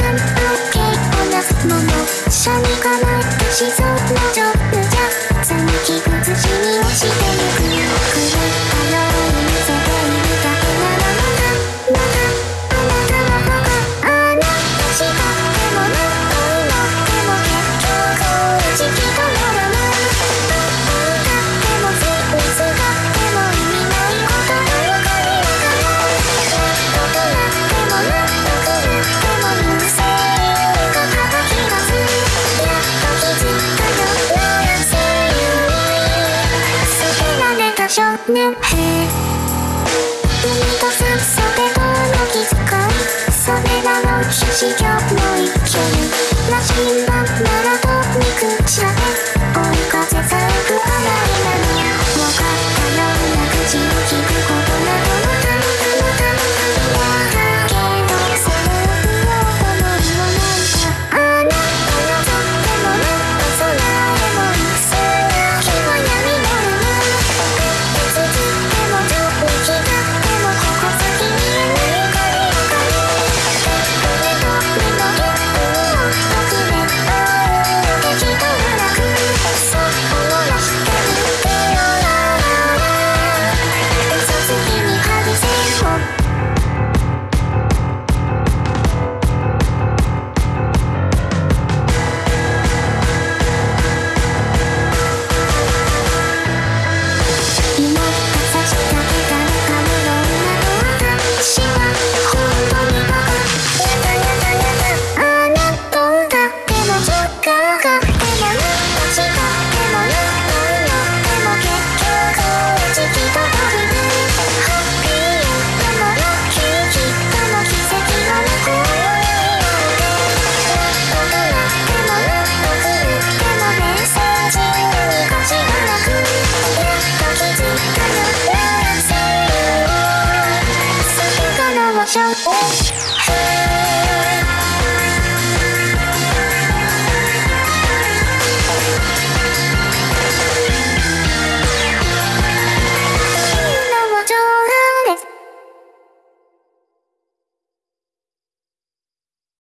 さん。とをなすもの一緒に構えてしそうな状態。少年兵。海と酸素おっしゃ！